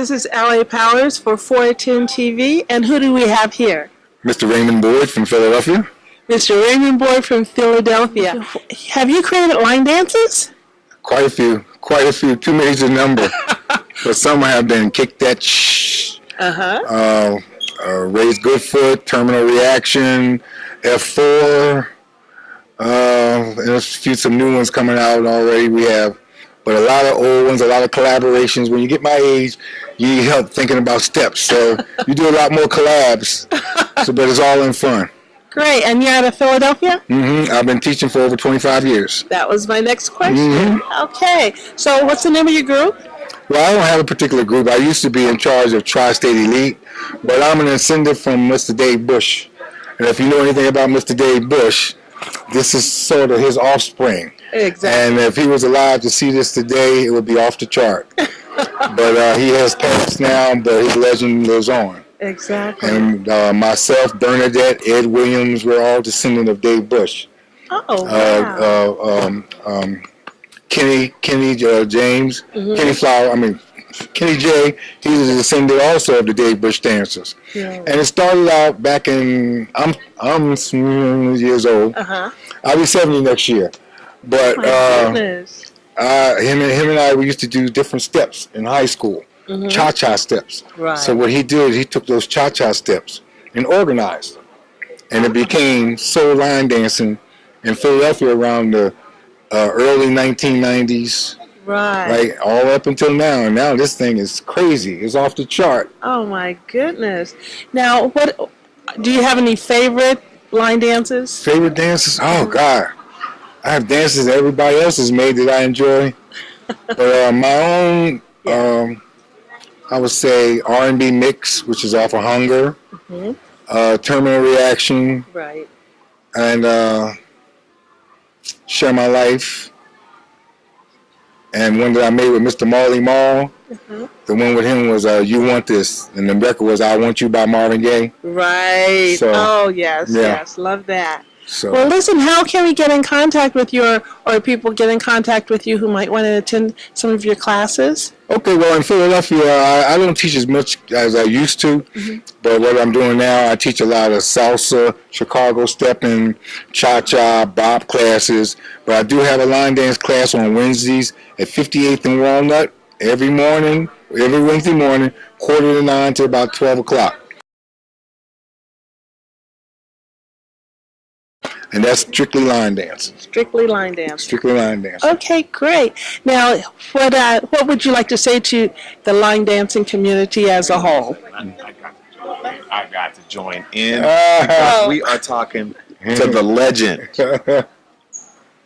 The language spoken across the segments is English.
This is LA Powers for 410 TV. And who do we have here? Mr. Raymond Boyd from Philadelphia. Mr. Raymond Boyd from Philadelphia. Have you created line dances? Quite a few, quite a few, too many to number. but some have been kick that shh, Uh-huh. uh, uh, raise good foot, terminal reaction, F4. Uh, and there's a few some new ones coming out already. We have, but a lot of old ones, a lot of collaborations. When you get my age, you need help thinking about steps. So you do a lot more collabs. So, but it's all in fun. Great. And you're out of Philadelphia? Mm-hmm. I've been teaching for over 25 years. That was my next question. Okay. So what's the name of your group? Well, I don't have a particular group. I used to be in charge of Tri-State Elite, but I'm an ascendant from Mr. Dave Bush. And if you know anything about Mr. Dave Bush, this is sort of his offspring. Exactly. And if he was alive to see this today, it would be off the chart. but uh, he has passed now, but his legend lives on. Exactly. And uh, myself, Bernadette, Ed Williams, we're all descendant of Dave Bush. Oh, wow. Uh, uh, um, um, Kenny, Kenny uh, James, Kenny Flower, I mean, Kenny J, he's a descendant also of the Dave Bush dancers. Yeah. And it started out back in, I'm, I'm mm, years old. Uh-huh. I'll be 70 next year. But My uh, him, and, him and I, we used to do different steps in high school, cha-cha steps. Right. So what he did, he took those cha-cha steps and organized them. And it became soul line dancing in Philadelphia around the uh, early 1990s, Right. right, all up until now. And now this thing is crazy. It's off the chart. Oh my goodness. Now, what do you have any favorite line dances? Favorite dances? Oh God, I have dances that everybody else has made that I enjoy, but uh, my own, um, I would say R&B mix, which is off of Hunger, Mhm. uh, Terminal Reaction, Right. and uh, Share My Life, and one that I made with Mr. Marley Marl. Mhm. The one with him was uh, "You Want This," and the record was "I Want You" by Marvin Gaye. Right. So, oh yes, yeah. yes, love that. So. Well, listen, how can we get in contact with you, or, or people get in contact with you who might want to attend some of your classes? Okay, well, in Philadelphia, I, I don't teach as much as I used to, mm-hmm. but what I'm doing now, I teach a lot of salsa, Chicago stepping, cha-cha, bop classes, but I do have a line dance class on Wednesdays at 58th and Walnut every morning, every Wednesday morning, quarter to nine to about 12 o'clock. And that's strictly line dance, Strictly line dance. strictly line dance. Okay, great. Now, what uh, what would you like to say to the line dancing community as a whole? I got to join, I got to join in. Ah. We are talking to the legend.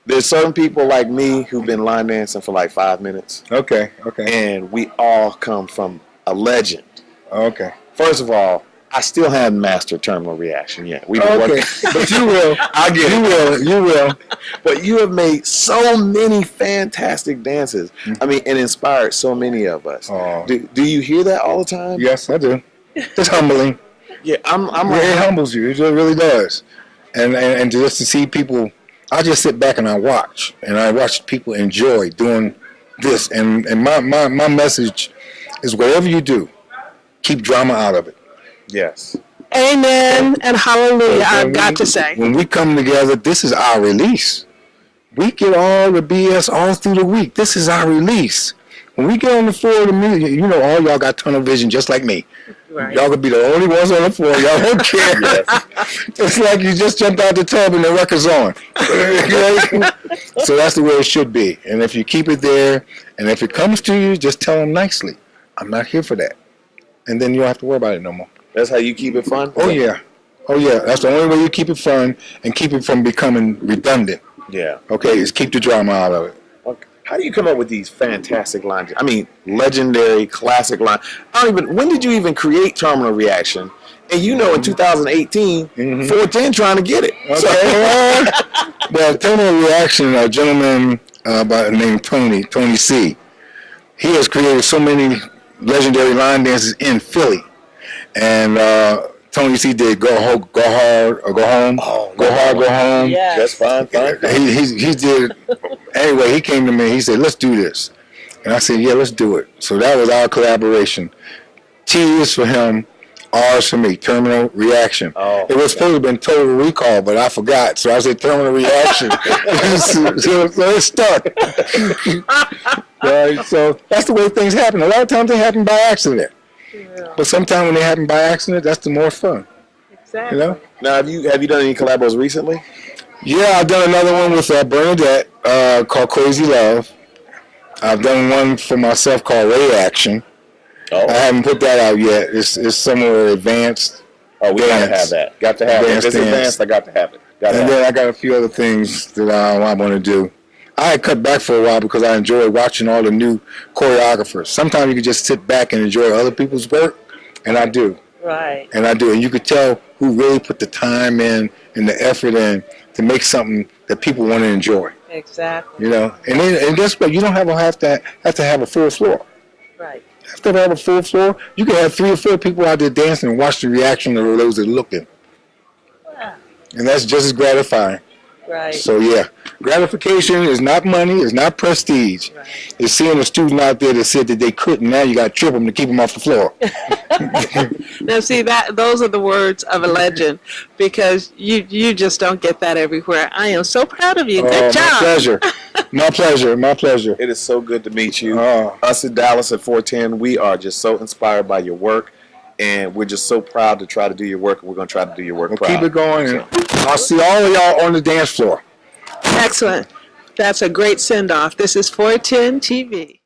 There's certain people like me who've been line dancing for like five minutes, okay, okay, and we all come from a legend. okay. First of all, I still haven't mastered terminal reaction yet. We've Okay, working, but you will. I'll get You will. You will. But you have made so many fantastic dances. Mm. I mean, and inspired so many of us. Oh. Do, do you hear that all the time? Yes, I do. It's humbling. Yeah, I'm. I'm Yeah, it humbles you. It really does. And, and and just to see people, I just sit back and I watch, and I watch people enjoy doing this. And and my my my message is whatever you do, keep drama out of it. Yes. Amen and hallelujah. I've got we- to say. when we come together, this is our release. We get all the BS all through the week. This is our release. When we get on the floor of the music, you know, all y'all got tunnel vision just like me. Right. Y'all could be the only ones on the floor. Y'all don't care. it's like you just jumped out the tub and the record's on. so that's the way it should be. And if you keep it there, and if it comes to you, just tell them nicely, I'm not here for that. And then you don't have to worry about it no more. That's how you keep it fun. Oh, yeah. Oh, yeah. That's the only way you keep it fun and keep it from becoming redundant. Yeah. Okay, is keep the drama out of it. How do you come up with these fantastic lines? I mean, legendary, classic line. I don't even. When did you even create Terminal Reaction? And you know, in 2018, Mhm. 410 trying to get it. So- Okay. well, terminal reaction, a gentleman uh, by the name Tony, Tony C. He has created so many legendary line dances in Philly, and uh, Tony C. did "Go Ho- Go Hard" or "Go Home," Oh, "Go Hard, Go Home." Yeah. That's fine, fine. fine. He, he he did. Anyway, he came to me. He said, "Let's do this." And I said, yeah, let's do it. So that was our collaboration. T is for him, R is for me, terminal reaction. Oh, it was supposed to have been total recall, but I forgot. So I said terminal reaction. so, so, so it stuck. right? So that's the way things happen. A lot of times they happen by accident. But sometimes when they happen by accident, that's the more fun. Exactly. You know? Now, have you have you done any collabos recently? Yeah, I've done another one with uh, Bernadette uh, called Crazy Love. I've done one for myself called Reaction. Oh, I haven't put that out yet. It's it's somewhere advanced. oh, we gotta have that. Got to have it. If Dance, it's dance. advanced, I got to have it. Got to And have it. then I got a few other things that I, I want to do. I had cut back for a while because I enjoy watching all the new choreographers. Sometimes you can just sit back and enjoy other people's work, and I do. Right. And I do. And you could tell who really put the time in and the effort in to make something that people want to enjoy. Exactly. You know, and then and guess what? You don't have to have to have to have a full floor. Right. You have to have a full floor. You can have three or four people out there dancing and watch the reaction of those that are looking, Wow. and that's just as gratifying. Right. So yeah, gratification is not money, it's not prestige. Right. It's seeing a student out there that said that they couldn't. Now you got to trip them to keep them off the floor. Now, see that those are the words of a legend, because you you just don't get that everywhere. I am so proud of you. Good Oh, job. My pleasure. my pleasure. My pleasure. It is so good to meet you. Oh. Us at Dallas at 410, we are just so inspired by your work, and we're just so proud to try to do your work. and We're going to try to do your work Well, proud. keep it going, and I'll see all of y'all on the dance floor. Excellent. That's a great send off. This is 410 TV.